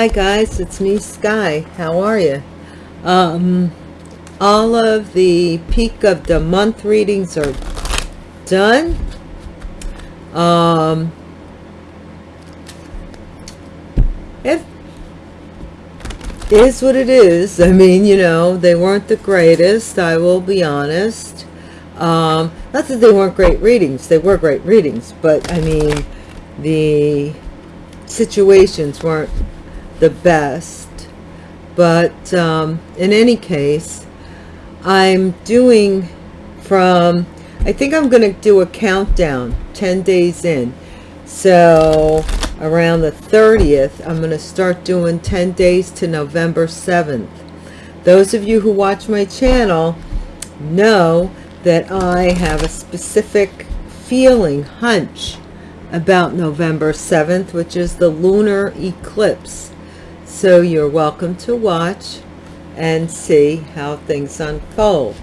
Hi guys, it's me Sky. How are you? Um, all of the peak of the month readings are done. Um, it is what it is. I mean, you know, they weren't the greatest. I will be honest. Um, not that they weren't great readings. They were great readings, but I mean, the situations weren't the best. But um, in any case I'm doing from I think I'm going to do a countdown 10 days in. So around the 30th I'm going to start doing 10 days to November 7th those of you who watch my channel know that I have a specific feeling hunch about November 7th which is the lunar eclipse so you're welcome to watch and see how things unfold.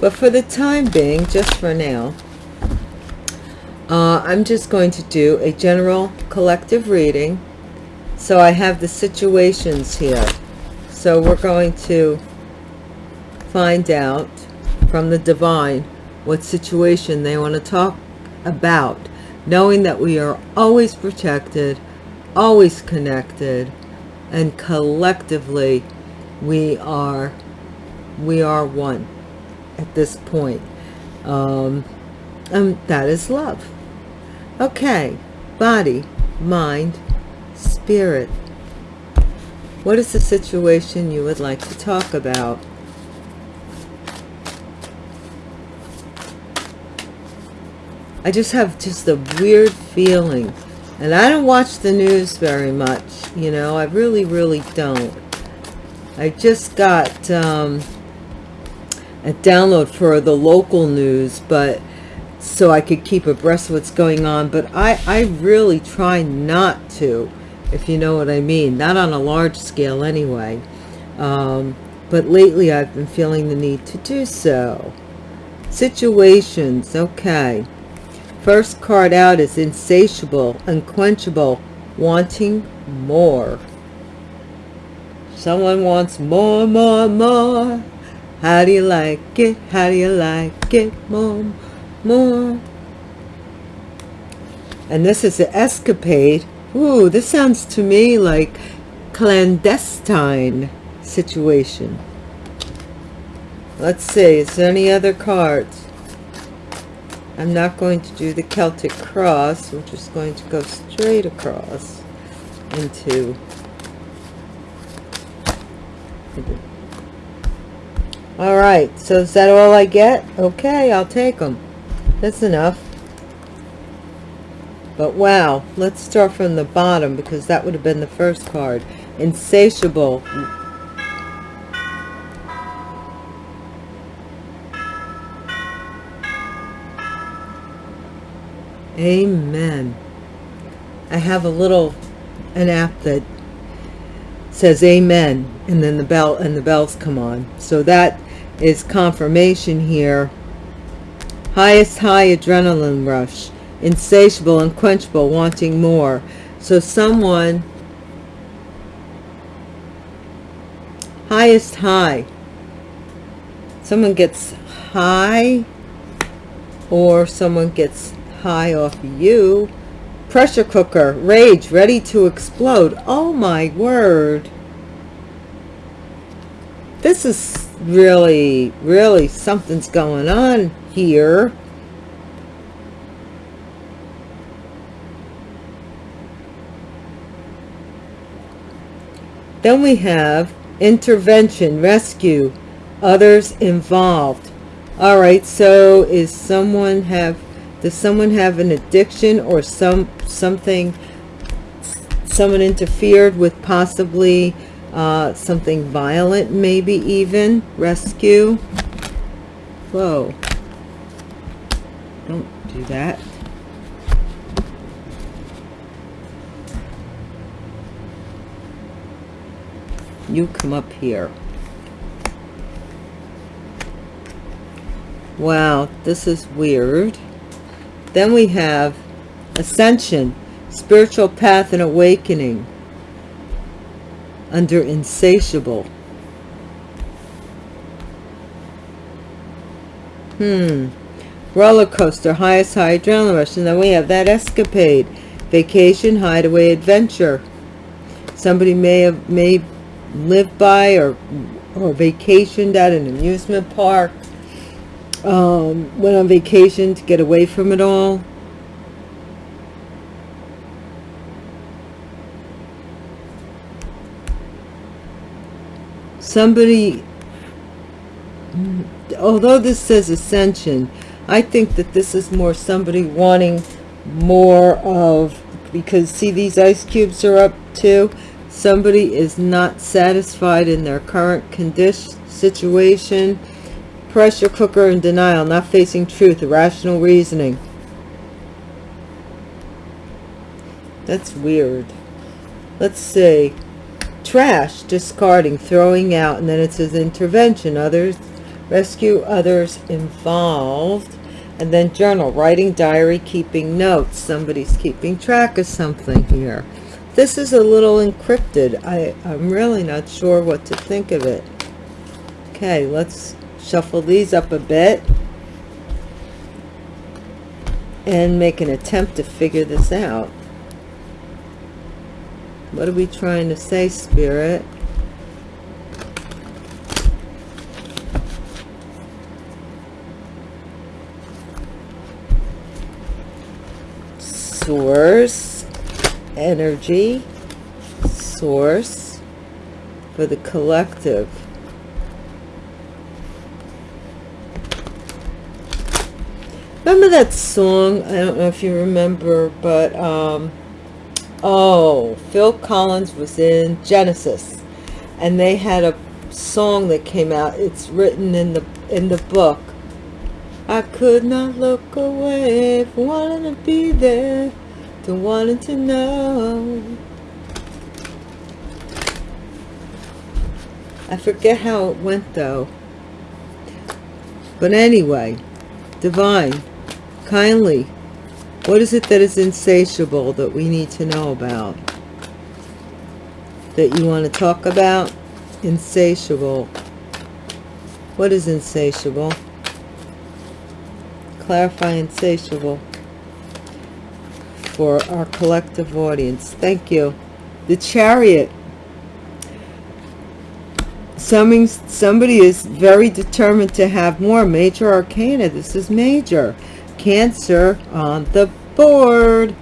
But for the time being, just for now, uh, I'm just going to do a general collective reading. So I have the situations here. So we're going to find out from the divine what situation they want to talk about, knowing that we are always protected, always connected, and collectively we are we are one at this point. Um and that is love. Okay. Body mind spirit. What is the situation you would like to talk about? I just have just a weird feeling and I don't watch the news very much you know I really really don't. I just got um, a download for the local news but so I could keep abreast of what's going on but I I really try not to if you know what I mean not on a large scale anyway. Um, but lately I've been feeling the need to do so. Situations okay First card out is insatiable, unquenchable, wanting more. Someone wants more, more, more. How do you like it? How do you like it? More, more. And this is an escapade. Ooh, this sounds to me like clandestine situation. Let's see, is there any other cards? I'm not going to do the Celtic cross, which just going to go straight across into all right so is that all I get? Okay I'll take them that's enough. But wow let's start from the bottom because that would have been the first card. Insatiable Amen. I have a little an app that says amen and then the bell and the bells come on. So that is confirmation here. Highest high adrenaline rush. Insatiable, unquenchable, wanting more. So someone highest high. Someone gets high or someone gets high off you. Pressure cooker, rage, ready to explode. Oh my word. This is really, really something's going on here. Then we have intervention, rescue, others involved. All right, so is someone have does someone have an addiction or some something someone interfered with possibly uh, something violent maybe even? Rescue? Whoa. Don't do that. You come up here. Wow this is weird then we have ascension, spiritual path and awakening. under insatiable. Hmm. Roller coaster, highest high adrenaline rush. And then we have that escapade. Vacation, hideaway, adventure. Somebody may have may live by or or vacationed at an amusement park. Um, went on vacation to get away from it all. Somebody although this says ascension, I think that this is more somebody wanting more of, because see these ice cubes are up too. Somebody is not satisfied in their current condition, situation. Pressure cooker and denial, not facing truth, irrational reasoning. That's weird. Let's see. Trash, discarding, throwing out, and then it says intervention. Others rescue others involved and then journal writing diary keeping notes somebody's keeping track of something here this is a little encrypted i i'm really not sure what to think of it okay let's shuffle these up a bit and make an attempt to figure this out. What are we trying to say spirit? Source energy source for the collective remember that song i don't know if you remember but um oh phil collins was in genesis and they had a song that came out it's written in the in the book I could not look away from wanting to be there, to wanting to know. I forget how it went though. But anyway, divine, kindly, what is it that is insatiable that we need to know about? That you want to talk about? Insatiable. What is insatiable? clarify insatiable for our collective audience thank you the chariot somebody somebody is very determined to have more major arcana this is major cancer on the board.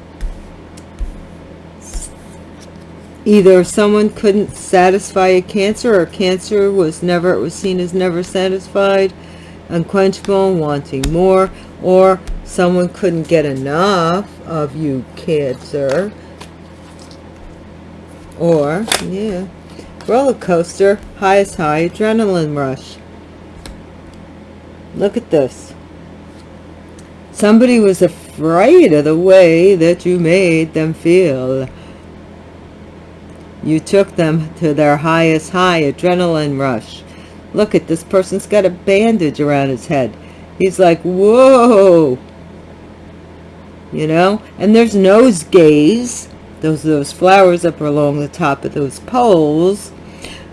Either someone couldn't satisfy a cancer or cancer was never it was seen as never satisfied unquenchable wanting more or someone couldn't get enough of you cancer. Or yeah roller coaster highest high adrenaline rush. Look at this somebody was afraid of the way that you made them feel. You took them to their highest high adrenaline rush. Look at this person's got a bandage around his head. He's like whoa. You know? And there's nosegays those those flowers up along the top of those poles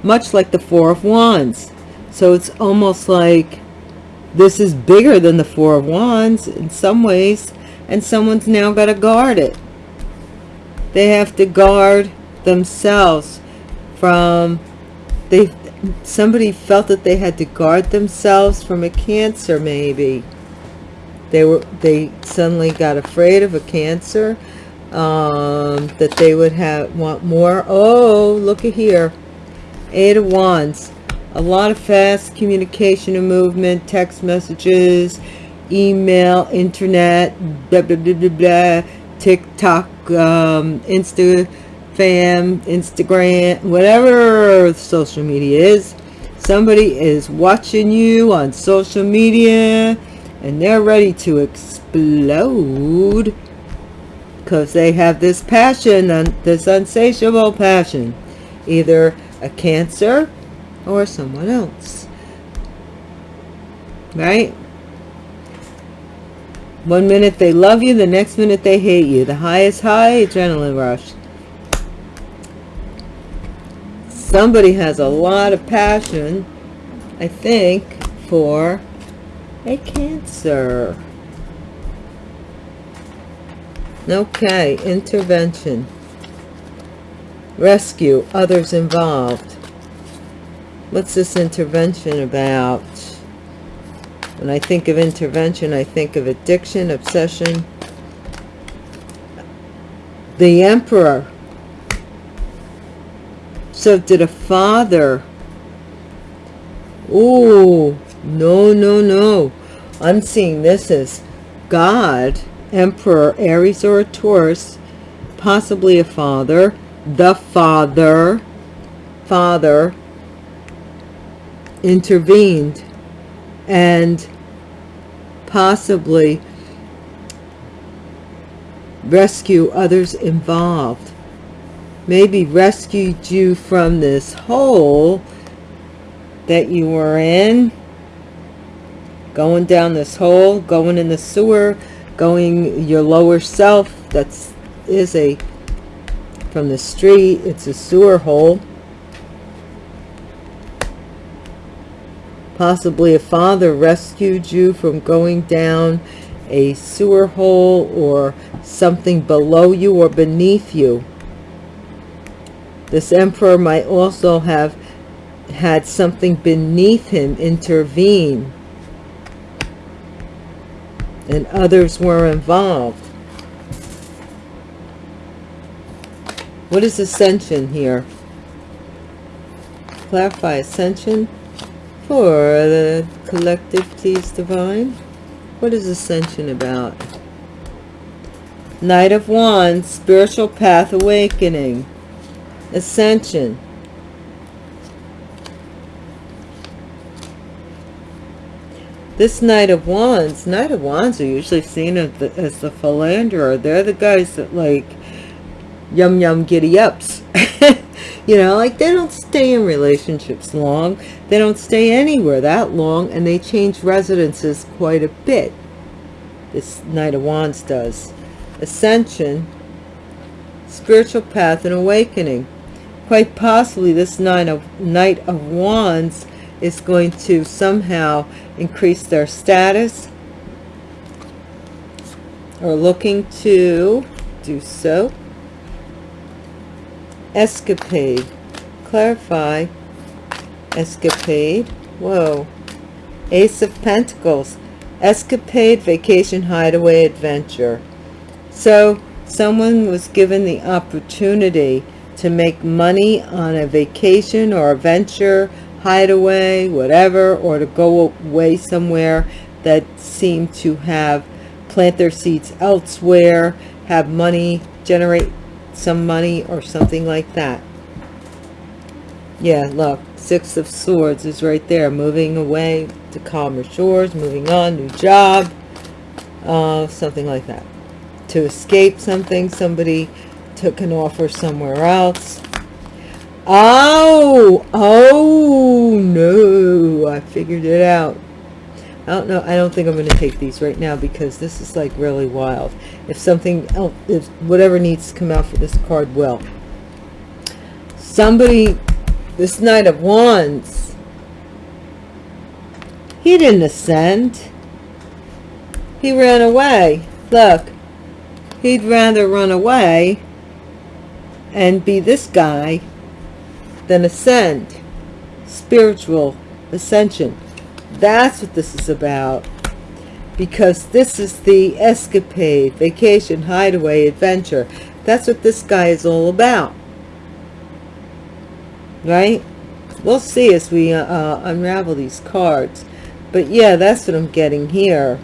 much like the four of wands. So it's almost like this is bigger than the four of wands in some ways and someone's now got to guard it. They have to guard themselves from they somebody felt that they had to guard themselves from a cancer maybe. They were they suddenly got afraid of a cancer um, that they would have want more. Oh look at here. Eight of wands a lot of fast communication and movement text messages email internet blah blah blah blah, blah tiktok um, insta fam instagram whatever social media is. Somebody is watching you on social media and they're ready to explode because they have this passion and this insatiable passion either a cancer or someone else right one minute they love you the next minute they hate you the highest high adrenaline rush somebody has a lot of passion, I think, for a Cancer. Okay, intervention. Rescue, others involved. What's this intervention about? When I think of intervention, I think of addiction, obsession. The Emperor. So did a father. Oh, no, no, no. I'm seeing this as God, Emperor, Aries or a Taurus, possibly a father, the father, father intervened and possibly rescue others involved. Maybe rescued you from this hole that you were in. Going down this hole, going in the sewer, going your lower self. That's is a from the street. It's a sewer hole. Possibly a father rescued you from going down a sewer hole or something below you or beneath you. This emperor might also have had something beneath him intervene. And others were involved. What is ascension here? Clarify ascension for the collective, please, divine. What is ascension about? Knight of Wands, spiritual path awakening. Ascension. This Knight of Wands, Knight of Wands are usually seen as the, as the philanderer. They're the guys that like yum yum giddy ups. You know like they don't stay in relationships long. They don't stay anywhere that long and they change residences quite a bit. This knight of wands does. Ascension spiritual path and awakening. Quite possibly this knight of knight of wands is going to somehow increase their status. Or looking to do so escapade. Clarify. Escapade. Whoa. Ace of pentacles. Escapade vacation hideaway adventure. So someone was given the opportunity to make money on a vacation or a venture hideaway whatever or to go away somewhere that seemed to have plant their seeds elsewhere have money generate some money or something like that. Yeah look six of swords is right there moving away to calmer shores moving on new job uh, something like that. To escape something somebody took an offer somewhere else. Oh oh no i figured it out don't know. I don't think I'm going to take these right now because this is like really wild. If something else, if whatever needs to come out for this card will. Somebody, this Knight of Wands, he didn't ascend. He ran away. Look, he'd rather run away and be this guy than ascend. Spiritual ascension that's what this is about. Because this is the escapade, vacation, hideaway, adventure. That's what this guy is all about. Right? We'll see as we uh, uh, unravel these cards. But yeah, that's what I'm getting here.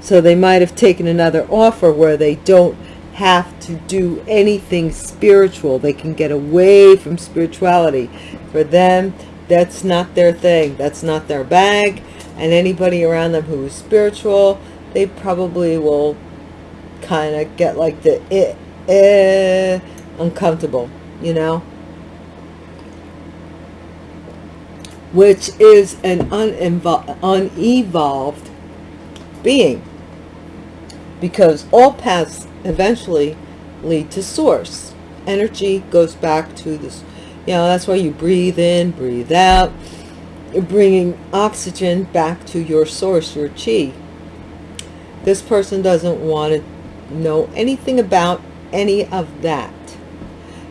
So they might have taken another offer where they don't have to do anything spiritual. They can get away from spirituality. For them, that's not their thing. That's not their bag. And anybody around them who is spiritual they probably will kind of get like the eh, eh, uncomfortable you know? Which is an unevolved being. Because all paths eventually lead to source. Energy goes back to this You know, that's why you breathe in, breathe out. You're bringing oxygen back to your source, your chi. This person doesn't want to know anything about any of that.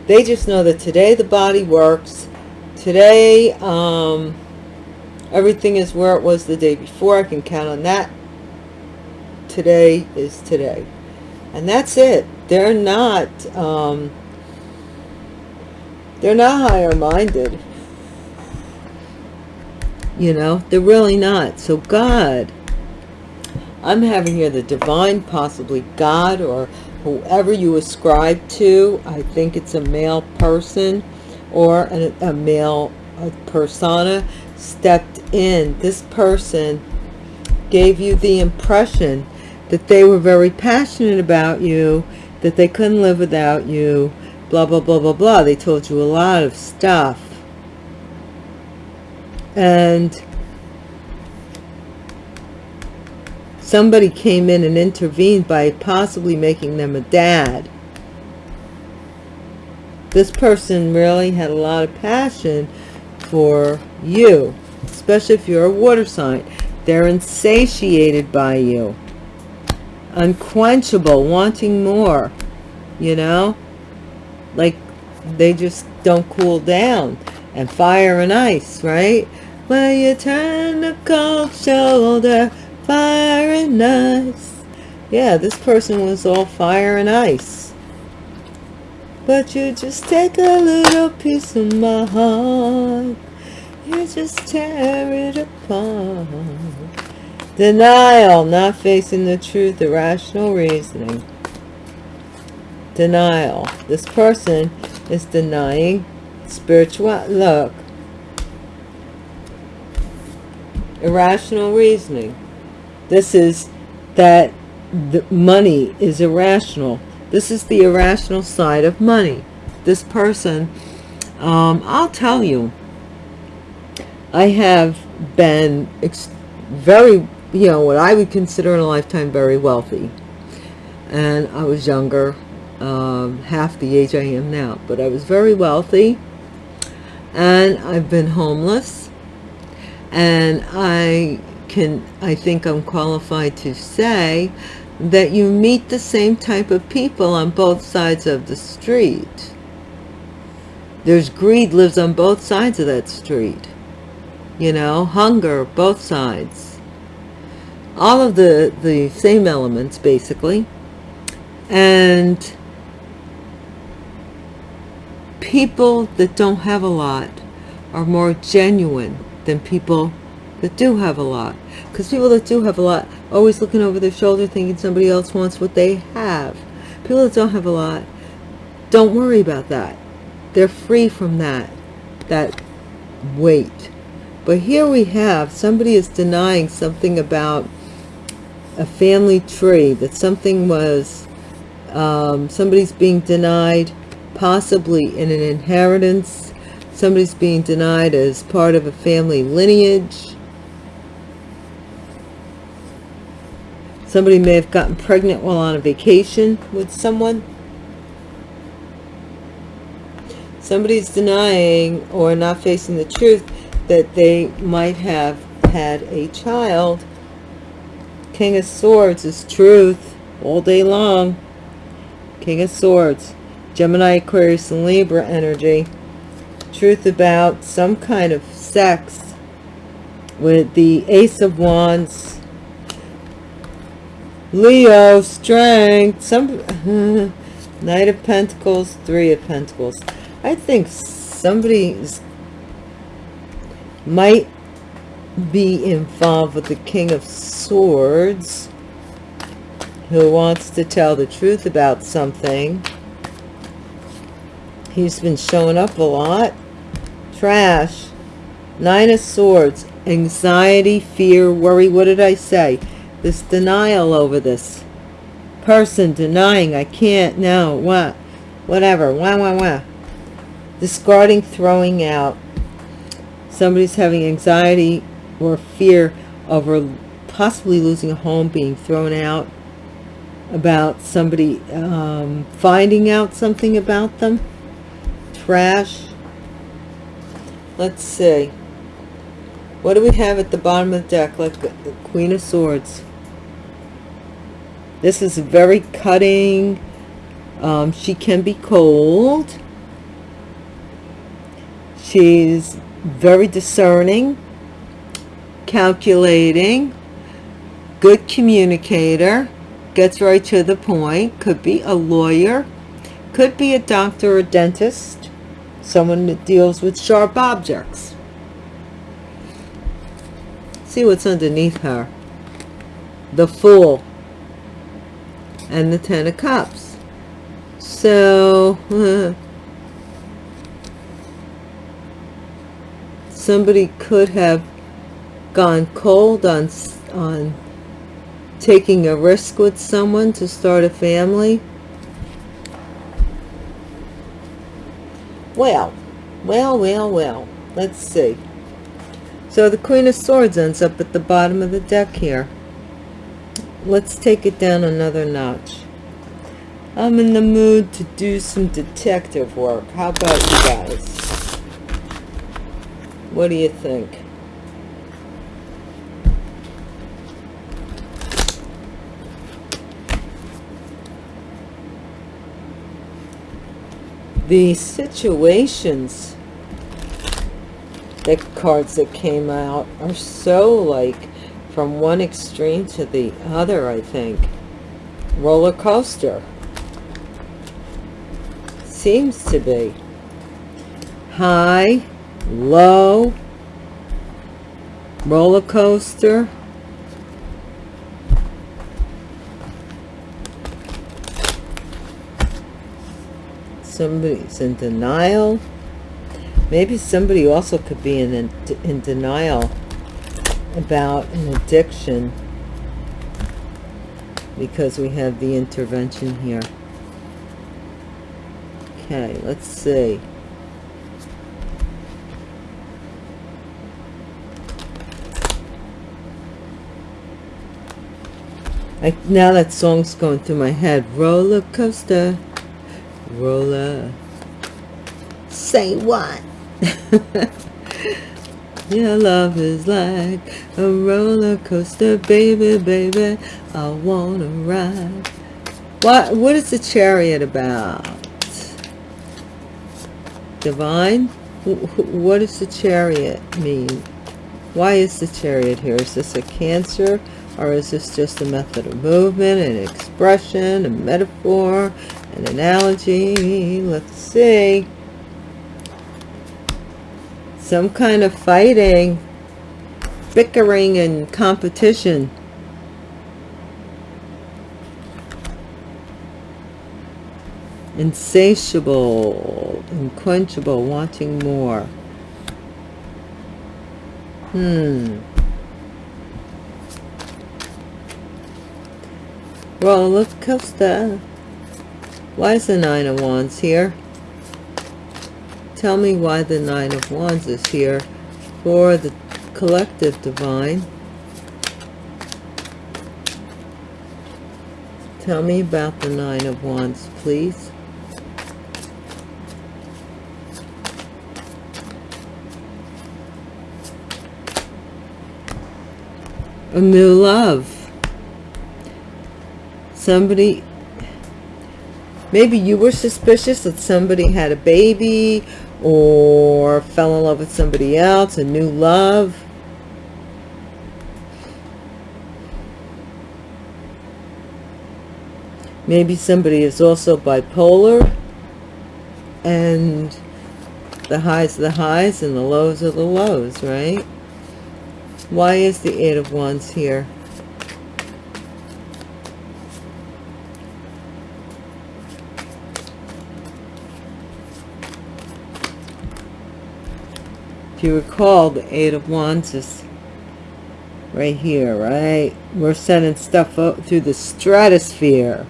They just know that today the body works. Today, um, everything is where it was the day before. I can count on that. Today is today. And that's it. They're not, um, they're not higher minded. You know, they're really not. So God, I'm having here the divine, possibly God or whoever you ascribe to, I think it's a male person or a, a male a persona, stepped in. This person gave you the impression that they were very passionate about you, that they couldn't live without you, blah, blah, blah, blah, blah. They told you a lot of stuff. And somebody came in and intervened by possibly making them a dad. This person really had a lot of passion for you, especially if you're a water sign. They're insatiated by you. Unquenchable, wanting more, you know? Like they just don't cool down. And fire and ice, right? Well, you turn the cold shoulder fire and ice. Yeah, this person was all fire and ice. But you just take a little piece of my heart. You just tear it apart. Denial, not facing the truth, irrational reasoning. Denial. This person is denying spiritual, look. Irrational reasoning. This is that the money is irrational. This is the irrational side of money. This person, um, I'll tell you, I have been very, you know, what I would consider in a lifetime very wealthy. And I was younger, um, half the age I am now, but I was very wealthy. And I've been homeless. And I can, I think I'm qualified to say that you meet the same type of people on both sides of the street. There's greed lives on both sides of that street. You know, hunger, both sides. All of the, the same elements, basically. And people that don't have a lot are more genuine than people that do have a lot. Because people that do have a lot always looking over their shoulder thinking somebody else wants what they have. People that don't have a lot, don't worry about that. They're free from that, that weight. But here we have, somebody is denying something about a family tree, that something was, um, somebody's being denied possibly in an inheritance, somebody's being denied as part of a family lineage, Somebody may have gotten pregnant while on a vacation with someone. Somebody's denying or not facing the truth that they might have had a child. King of Swords is truth all day long. King of Swords. Gemini, Aquarius, and Libra energy. Truth about some kind of sex with the Ace of Wands Leo, strength, some Knight of Pentacles, Three of Pentacles. I think somebody's might be involved with the King of Swords who wants to tell the truth about something. He's been showing up a lot. Trash. Nine of Swords. Anxiety, fear, worry. What did I say? this denial over this person denying I can't, no, what, whatever, wah, wah, wah. Discarding, throwing out. Somebody's having anxiety or fear over possibly losing a home, being thrown out, about somebody um, finding out something about them. Trash. let's see. What do we have at the bottom of the deck like the queen of swords? This is very cutting. Um, she can be cold. She's very discerning calculating good communicator gets right to the point. Could be a lawyer could be a doctor or dentist someone that deals with sharp objects. See what's underneath her. The fool. And the ten of cups. So somebody could have gone cold on on taking a risk with someone to start a family well well well well let's see. So the queen of swords ends up at the bottom of the deck here. Let's take it down another notch. I'm in the mood to do some detective work. How about you guys? What do you think the situations the cards that came out are so like from one extreme to the other I think. Roller coaster seems to be high low roller coaster somebody's in denial. Maybe somebody also could be in, in, denial about an addiction because we have the intervention here. Okay let's see. I, now that song's going through my head. Roller coaster roller uh, say what? Your love is like a roller coaster baby baby i wanna ride. What what is the chariot about? Divine? What does the chariot mean? Why is the chariot here? Is this a cancer or is this just a method of movement an expression a metaphor an analogy let's see. Some kind of fighting bickering and competition. Insatiable unquenchable wanting more. Hmm. Roller coaster why is the Nine of Wands here? Tell me why the Nine of Wands is here for the collective divine. Tell me about the Nine of Wands, please. A new love. Somebody maybe you were suspicious that somebody had a baby or fell in love with somebody else a new love. Maybe somebody is also bipolar and the highs are the highs and the lows are the lows right? Why is the eight of wands here you recall, the Eight of Wands is right here, right? We're sending stuff up through the stratosphere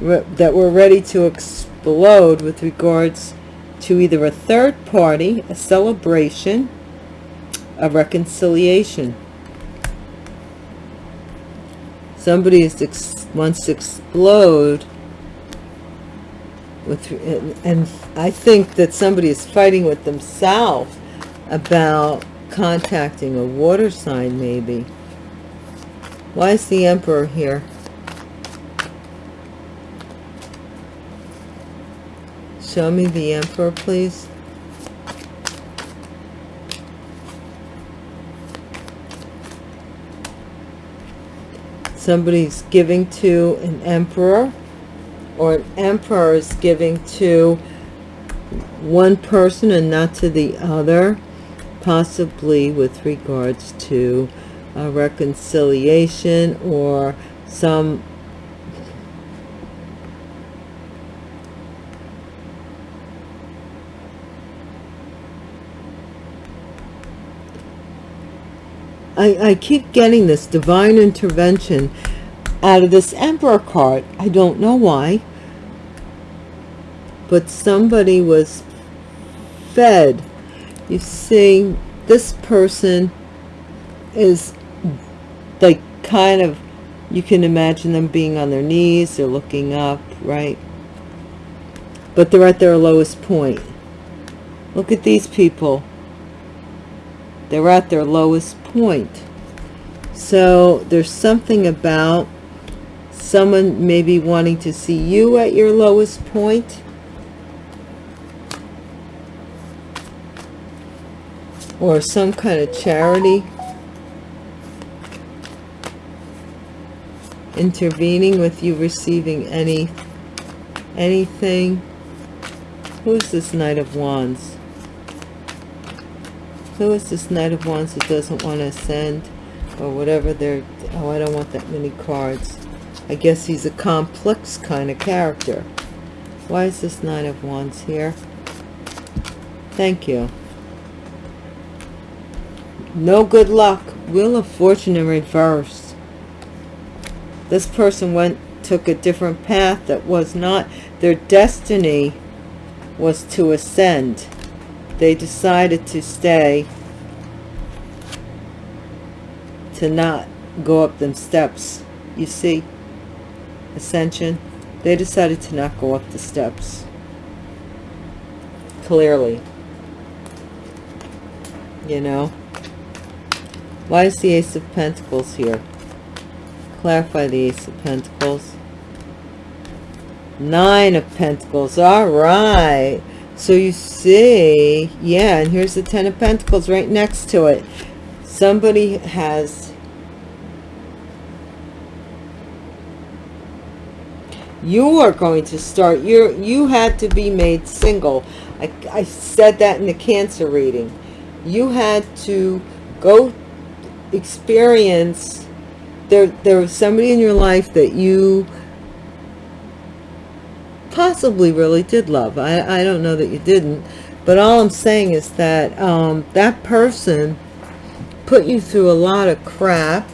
that we're ready to explode with regards to either a third party, a celebration, a reconciliation. Somebody is wants to explode with, and, and I think that somebody is fighting with themselves about contacting a water sign maybe. Why is the emperor here? Show me the emperor please. Somebody's giving to an emperor or an emperor is giving to one person and not to the other possibly with regards to a reconciliation or some I, I keep getting this divine intervention out of this emperor card. I don't know why. But somebody was fed you see this person is like kind of you can imagine them being on their knees they're looking up right? But they're at their lowest point. Look at these people. They're at their lowest point. So there's something about someone maybe wanting to see you at your lowest point or some kind of charity intervening with you receiving any anything? Who's this knight of wands? Who is this knight of wands that doesn't want to ascend or whatever they're oh i don't want that many cards. I guess he's a complex kind of character. Why is this knight of wands here? Thank you no good luck. Wheel of fortune in reverse. This person went took a different path that was not their destiny was to ascend. They decided to stay to not go up them steps. You see? Ascension. They decided to not go up the steps. Clearly. You know why is the Ace of Pentacles here? Clarify the Ace of Pentacles. Nine of Pentacles. All right. So you see, yeah, and here's the Ten of Pentacles right next to it. Somebody has you are going to start you're you had to be made single I, I said that in the cancer reading you had to go experience there there was somebody in your life that you possibly really did love. I, I don't know that you didn't but all I'm saying is that um, that person put you through a lot of crap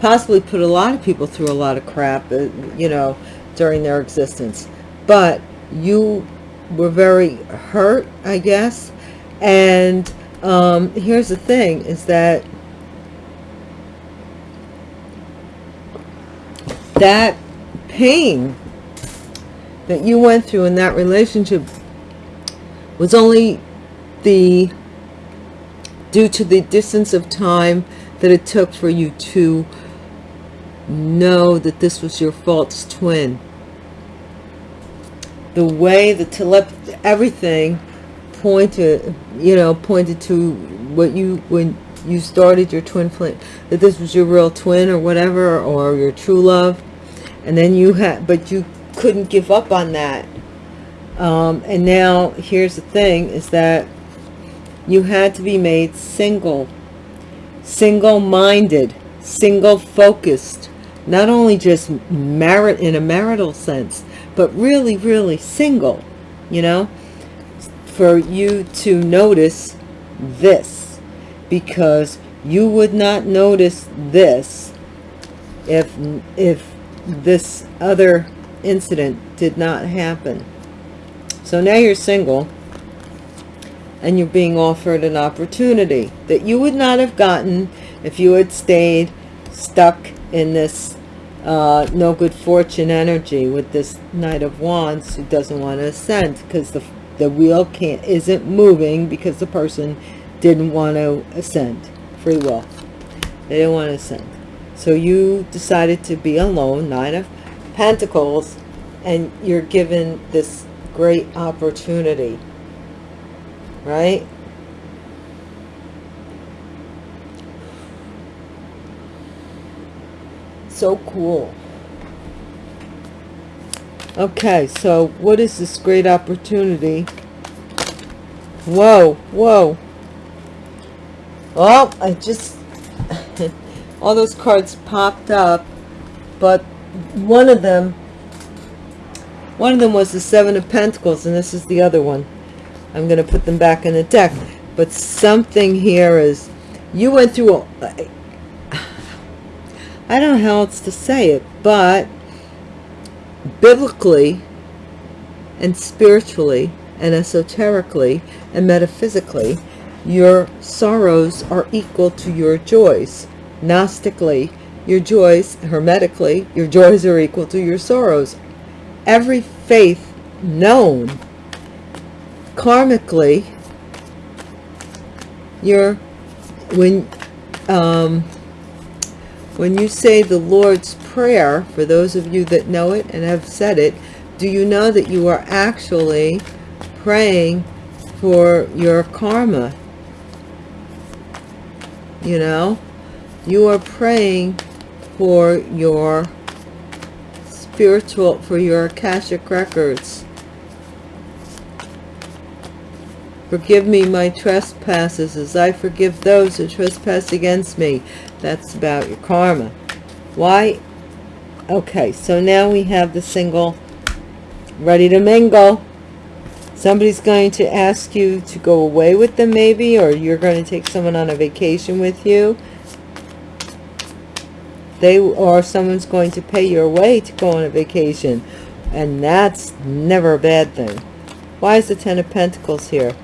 possibly put a lot of people through a lot of crap uh, you know during their existence. But you were very hurt I guess and um, here's the thing is that that pain that you went through in that relationship was only the due to the distance of time that it took for you to know that this was your false twin. The way the telepathy everything pointed you know pointed to what you when you started your twin flame that this was your real twin or whatever or your true love. And then you had but you couldn't give up on that. Um, and now here's the thing is that you had to be made single single-minded single focused not only just merit in a marital sense but really really single you know for you to notice this because you would not notice this if if this other incident did not happen. So now you're single and you're being offered an opportunity that you would not have gotten if you had stayed stuck in this uh, no good fortune energy with this knight of wands who doesn't want to ascend because the the wheel can't isn't moving because the person didn't want to ascend. Free will. They didn't want to ascend. So you decided to be alone nine of pentacles and you're given this great opportunity. Right? So cool okay so what is this great opportunity? Whoa whoa. Well i just all those cards popped up but one of them one of them was the seven of pentacles and this is the other one. I'm going to put them back in the deck but something here is you went through a, I don't know how else to say it, but biblically and spiritually and esoterically and metaphysically, your sorrows are equal to your joys. Gnostically, your joys, hermetically, your joys are equal to your sorrows. Every faith known, karmically, you're, when, um, when you say the Lord's Prayer, for those of you that know it and have said it, do you know that you are actually praying for your karma? You know, you are praying for your spiritual, for your Akashic records. Forgive me my trespasses as I forgive those who trespass against me. That's about your karma. Why? Okay, so now we have the single ready to mingle. Somebody's going to ask you to go away with them maybe, or you're going to take someone on a vacation with you. They or someone's going to pay your way to go on a vacation. And that's never a bad thing. Why is the Ten of Pentacles here?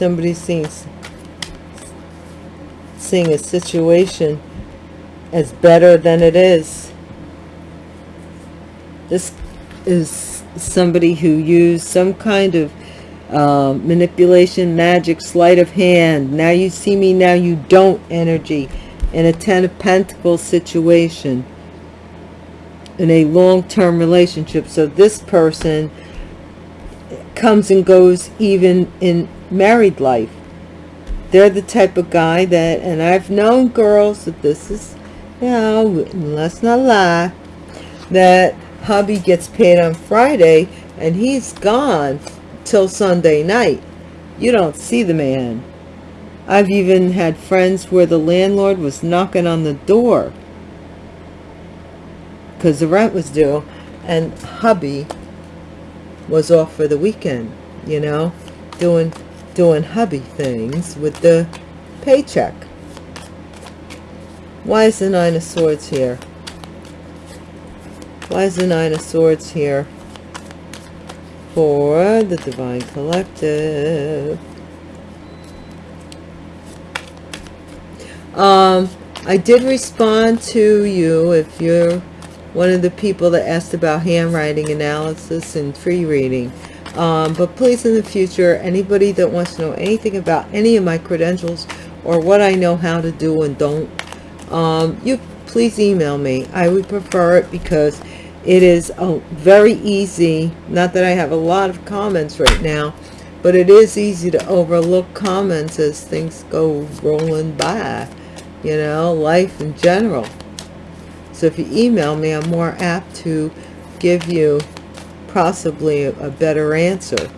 somebody seeing seeing a situation as better than it is. This is somebody who used some kind of um, manipulation magic sleight of hand. Now you see me now you don't energy in a ten of pentacles situation. In a long-term relationship. So this person comes and goes even in married life. They're the type of guy that, and I've known girls that this is, you know, let's not lie, that hubby gets paid on Friday and he's gone till Sunday night. You don't see the man. I've even had friends where the landlord was knocking on the door because the rent was due and hubby was off for the weekend, you know, doing doing hubby things with the paycheck. Why is the Nine of Swords here? Why is the Nine of Swords here for the Divine Collective? Um, I did respond to you if you're one of the people that asked about handwriting analysis and free reading um, but please in the future anybody that wants to know anything about any of my credentials or what I know how to do and don't um, you please email me. I would prefer it because it is a very easy not that I have a lot of comments right now but it is easy to overlook comments as things go rolling by you know life in general. So if you email me I'm more apt to give you possibly a, better answer.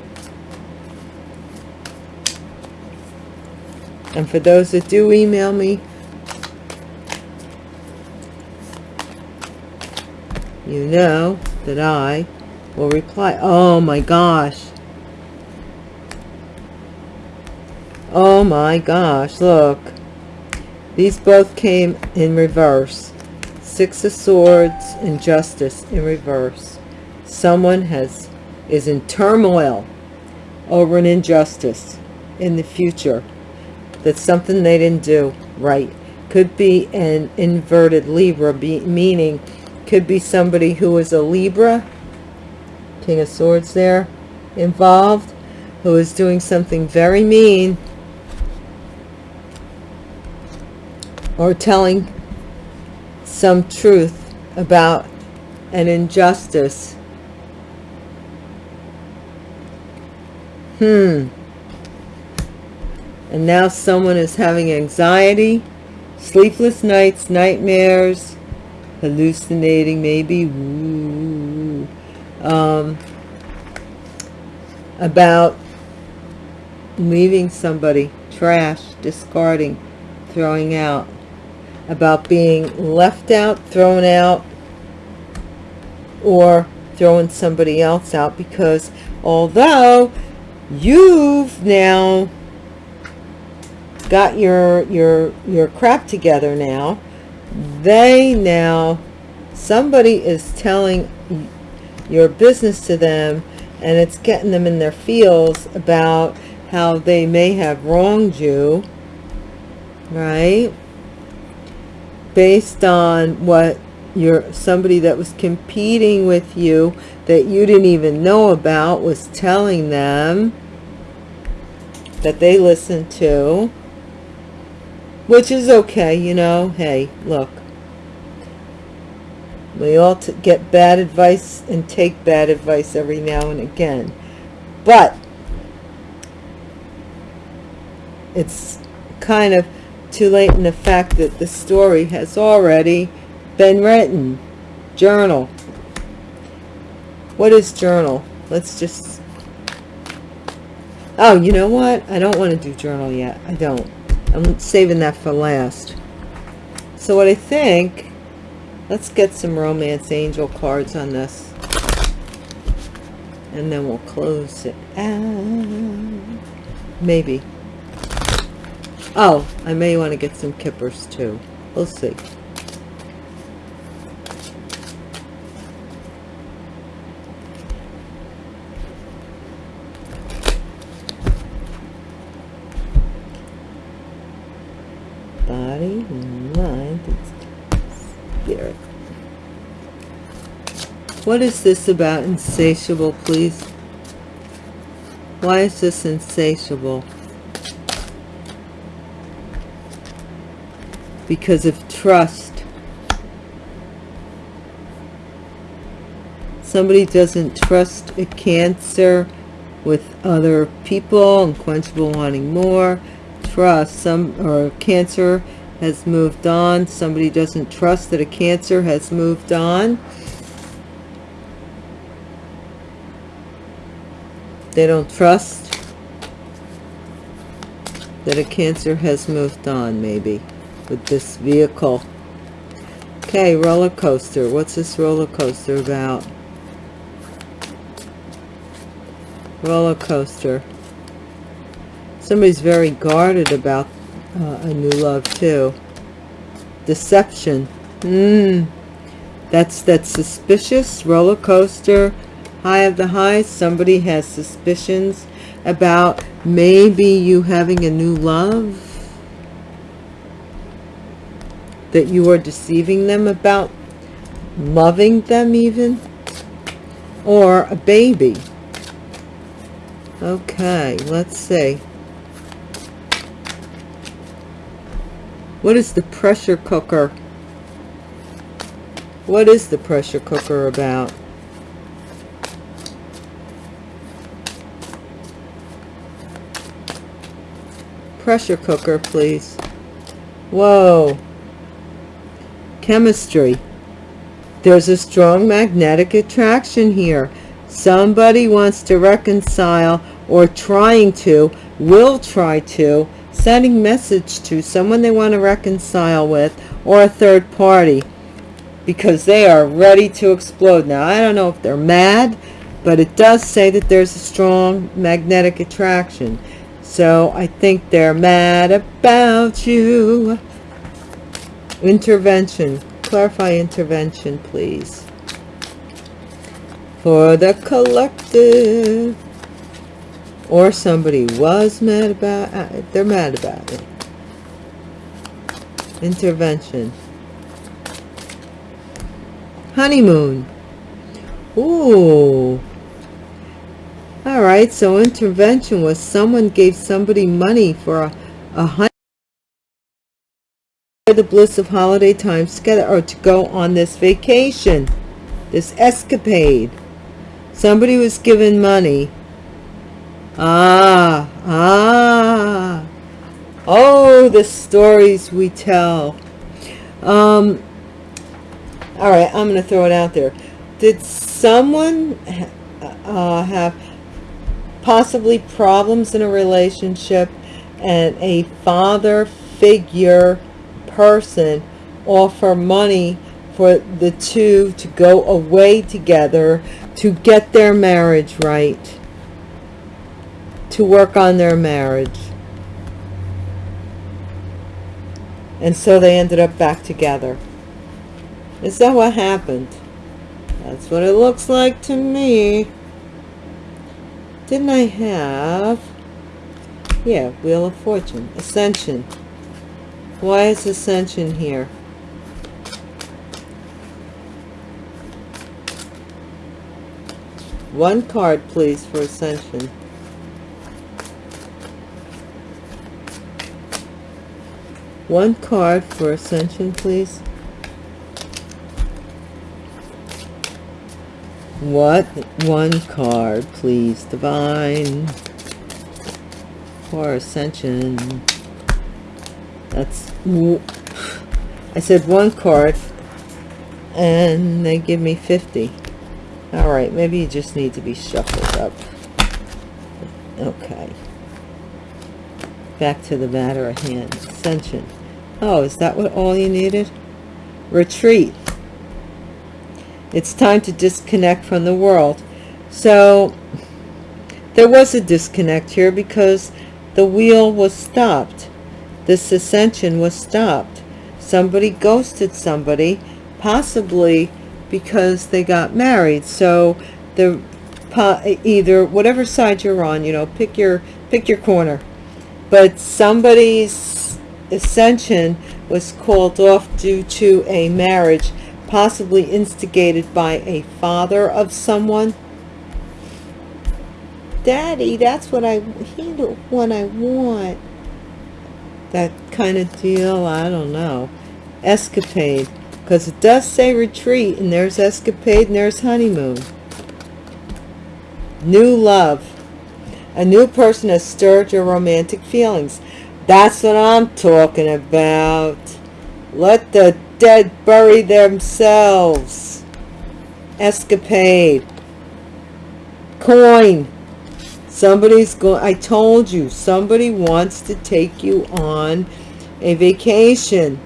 And for those that do email me, you know that I will reply. Oh my gosh. Oh my gosh, look. These both came in reverse. Six of Swords and Justice in reverse someone has is in turmoil over an injustice in the future that's something they didn't do right could be an inverted libra be, meaning could be somebody who is a Libra, King of Swords there, involved, who is doing something very mean, or telling some truth about an injustice. Hmm. And now someone is having anxiety, sleepless nights, nightmares, hallucinating maybe, um, about leaving somebody, trash, discarding, throwing out, about being left out, thrown out, or throwing somebody else out because although you've now got your your your crap together now. They now somebody is telling your business to them and it's getting them in their feels about how they may have wronged you right? Based on what your somebody that was competing with you that you didn't even know about was telling them that they listened to which is okay you know? Hey look. We all get bad advice and take bad advice every now and again. But it's kind of too late in the fact that the story has already been written. Journal what is journal? Let's just oh you know what? I don't want to do journal yet. I don't. I'm saving that for last. So what i think let's get some romance angel cards on this. And then we'll close it out. Maybe. Oh i may want to get some kippers too. We'll see What is this about insatiable, please? Why is this insatiable? Because of trust. Somebody doesn't trust a cancer with other people, unquenchable wanting more. Trust, some or cancer has moved on. Somebody doesn't trust that a cancer has moved on They don't trust that a Cancer has moved on, maybe, with this vehicle. Okay, roller coaster. What's this roller coaster about? Roller coaster. Somebody's very guarded about uh, a new love, too. Deception. Hmm. That's, that's suspicious. Roller coaster high of the highs somebody has suspicions about maybe you having a new love that you are deceiving them about loving them even or a baby okay let's see what is the pressure cooker what is the pressure cooker about pressure cooker, please. Whoa. Chemistry. There's a strong magnetic attraction here. Somebody wants to reconcile or trying to, will try to, sending message to someone they want to reconcile with or a third party because they are ready to explode. Now, I don't know if they're mad, but it does say that there's a strong magnetic attraction. So I think they're mad about you. Intervention. Clarify intervention, please. For the collective. Or somebody was mad about it. Uh, they're mad about it. Intervention. honeymoon. Ooh. All right, so intervention was someone gave somebody money for a, a honeymoon the bliss of holiday times together or to go on this vacation, this escapade. Somebody was given money. Ah, ah. Oh, the stories we tell. Um, all right, I'm going to throw it out there. Did someone uh, have possibly problems in a relationship and a father figure person offer money for the two to go away together to get their marriage right to work on their marriage. And so they ended up back together. Is that what happened? That's what it looks like to me. Didn't I have yeah wheel of fortune ascension. Why is ascension here? One card please for ascension one card for ascension please. What one card please? Divine. For ascension. That's I said one card and they give me 50 all right maybe you just need to be shuffled up. Okay. Back to the matter at hand. Ascension oh is that what all you needed? Retreat. It's time to disconnect from the world. So there was a disconnect here because the wheel was stopped. This ascension was stopped. Somebody ghosted somebody possibly because they got married. So the either whatever side you're on you know pick your pick your corner. But somebody's ascension was called off due to a marriage possibly instigated by a father of someone. Daddy that's what i he i want. That kind of deal i don't know. Escapade. Because it does say retreat and there's escapade and there's honeymoon. New love. A new person has stirred your romantic feelings that's what i'm talking about. Let the dead bury themselves. Escapade. Coin. Somebody's going i told you somebody wants to take you on a vacation.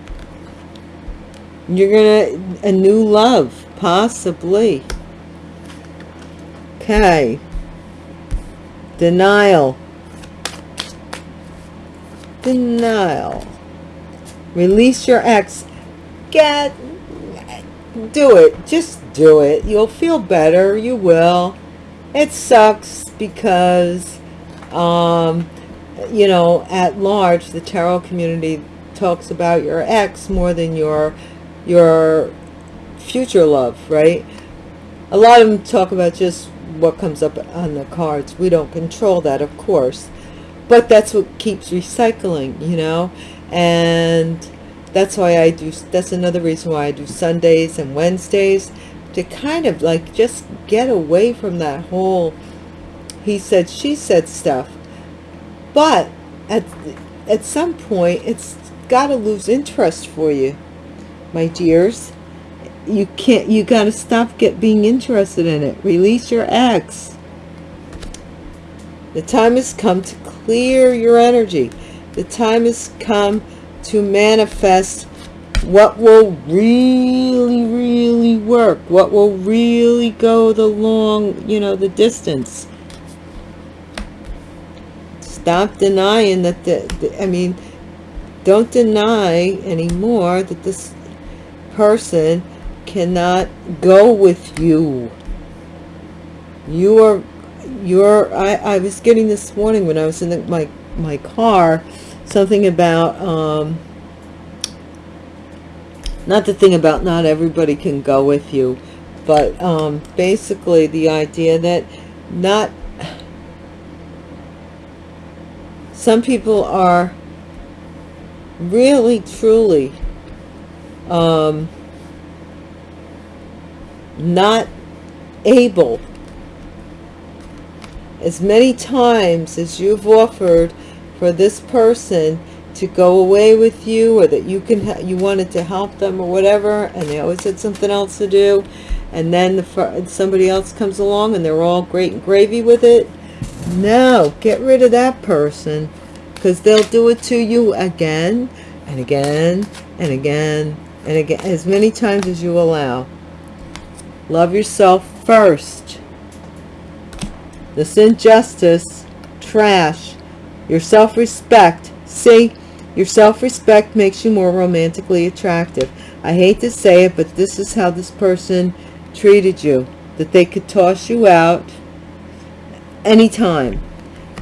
You're gonna a new love possibly. Okay. Denial denial release your ex get do it just do it you'll feel better you will it sucks because um you know at large the tarot community talks about your ex more than your your future love, right? A lot of them talk about just what comes up on the cards. We don't control that, of course. But that's what keeps recycling, you know? And that's why I do, that's another reason why I do Sundays and Wednesdays to kind of like just get away from that whole he said, she said stuff. But at, at some point, it's got to lose interest for you my dears you can't you got to stop get being interested in it release your ex the time has come to clear your energy the time has come to manifest what will really really work what will really go the long you know the distance stop denying that the, the i mean don't deny anymore that this person cannot go with you. You are, you're, I, I was getting this morning when I was in the, my, my car, something about, um, not the thing about not everybody can go with you but um, basically the idea that not some people are really truly um, not able as many times as you've offered for this person to go away with you or that you can you wanted to help them or whatever and they always had something else to do and then the, somebody else comes along and they're all great and gravy with it no get rid of that person because they'll do it to you again and again and again and again as many times as you allow. Love yourself first this injustice trash your self-respect see your self-respect makes you more romantically attractive. I hate to say it, but this is how this person treated you. That they could toss you out anytime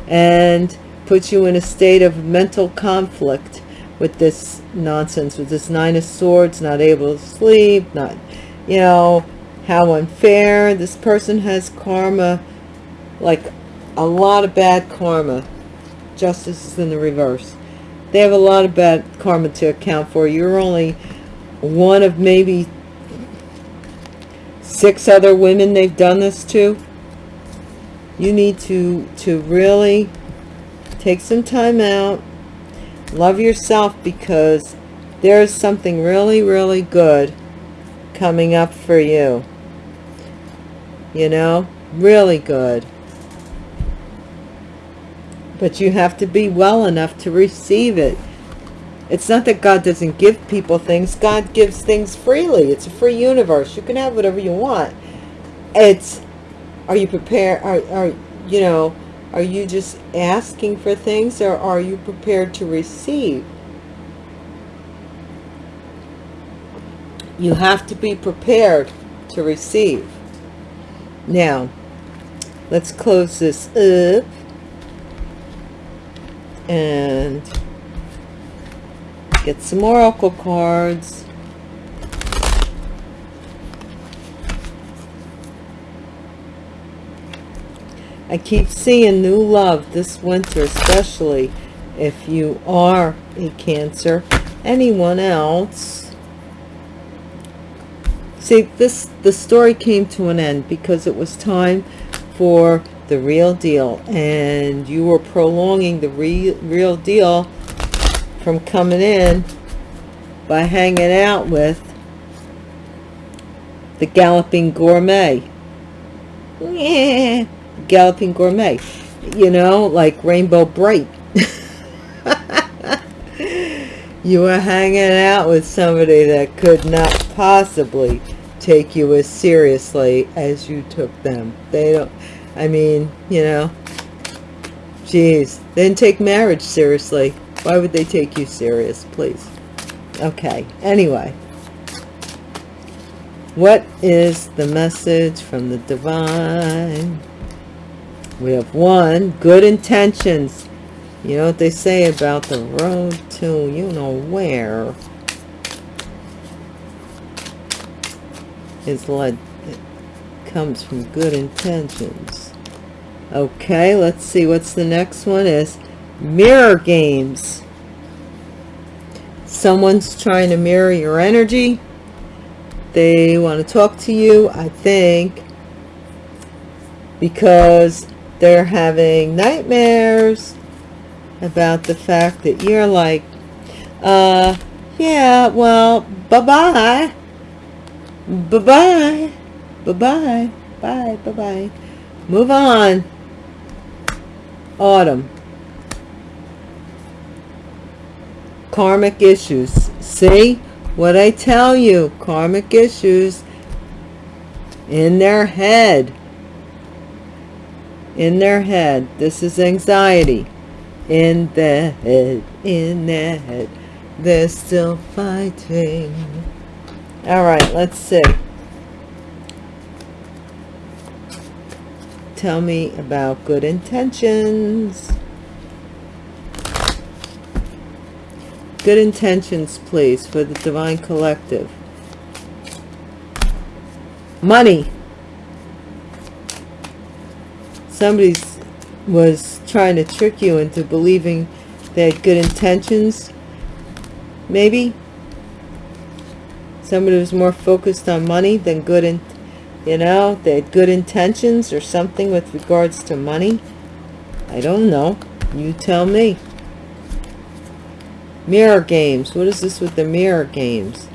and put you in a state of mental conflict with this nonsense, with this Nine of Swords, not able to sleep, not, you know, how unfair. This person has karma, like a lot of bad karma. Justice is in the reverse they have a lot of bad karma to account for. You're only one of maybe six other women they've done this to. You need to, to really take some time out. Love yourself because there's something really, really good coming up for you. You know, really good but you have to be well enough to receive it. It's not that God doesn't give people things. God gives things freely. It's a free universe. You can have whatever you want. It's are you prepared? Are, are you know are you just asking for things or are you prepared to receive? You have to be prepared to receive. Now let's close this up and get some more oracle cards. I keep seeing new love this winter especially if you are a cancer. Anyone else? See this the story came to an end because it was time for the real deal and you were prolonging the re real deal from coming in by hanging out with the galloping gourmet. Yeah galloping gourmet. You know like Rainbow Brite. You were hanging out with somebody that could not possibly take you as seriously as you took them. They don't I mean, you know, geez, they didn't take marriage seriously. Why would they take you serious, please? Okay, anyway. What is the message from the divine? We have one, good intentions. You know what they say about the road to you know where is led comes from good intentions okay let's see what's the next one is mirror games. Someone's trying to mirror your energy. They want to talk to you I think because they're having nightmares about the fact that you're like uh yeah well bye-bye. Bye-bye. Bye-bye. Bye bye-bye. Move on autumn. Karmic issues. See? What I tell you karmic issues in their head. In their head. This is anxiety. In the head. In their head. They're still fighting. All right let's see tell me about good intentions. Good intentions, please, for the Divine Collective. Money. Somebody was trying to trick you into believing they had good intentions. Maybe. Somebody was more focused on money than good in, you know, they had good intentions or something with regards to money. I don't know. You tell me. Mirror games. What is this with the mirror games?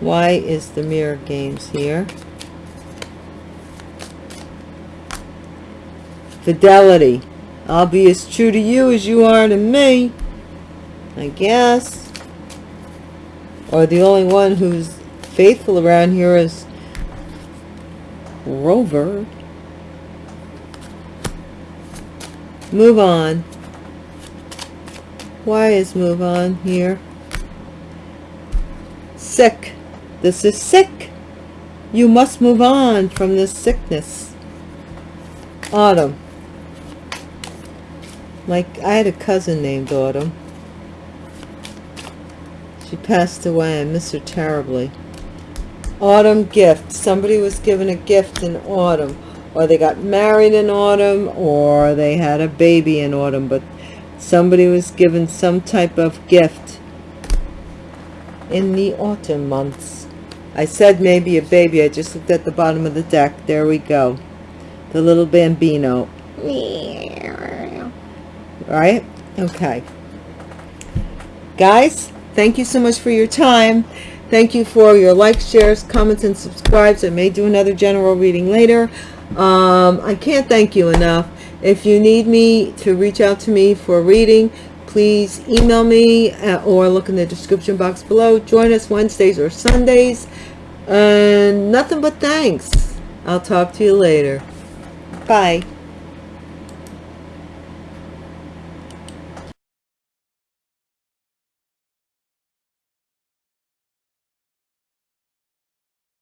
Why is the mirror games here? Fidelity. I'll be as true to you as you are to me. I guess. Or the only one who's faithful around here is Rover. Move on. Why is move on here? Sick. This is sick. You must move on from this sickness. Autumn. Like, I had a cousin named Autumn. She passed away. I miss her terribly. Autumn gift. Somebody was given a gift in autumn. Or they got married in autumn or they had a baby in autumn but somebody was given some type of gift in the autumn months. I said maybe a baby I just looked at the bottom of the deck. There we go. The little bambino. Right? Okay. Guys thank you so much for your time thank you for your likes shares comments and subscribes I may do another general reading later um, I can't thank you enough. If you need me to reach out to me for a reading, please email me uh, or look in the description box below. Join us Wednesdays or Sundays. And nothing but thanks. I'll talk to you later. Bye.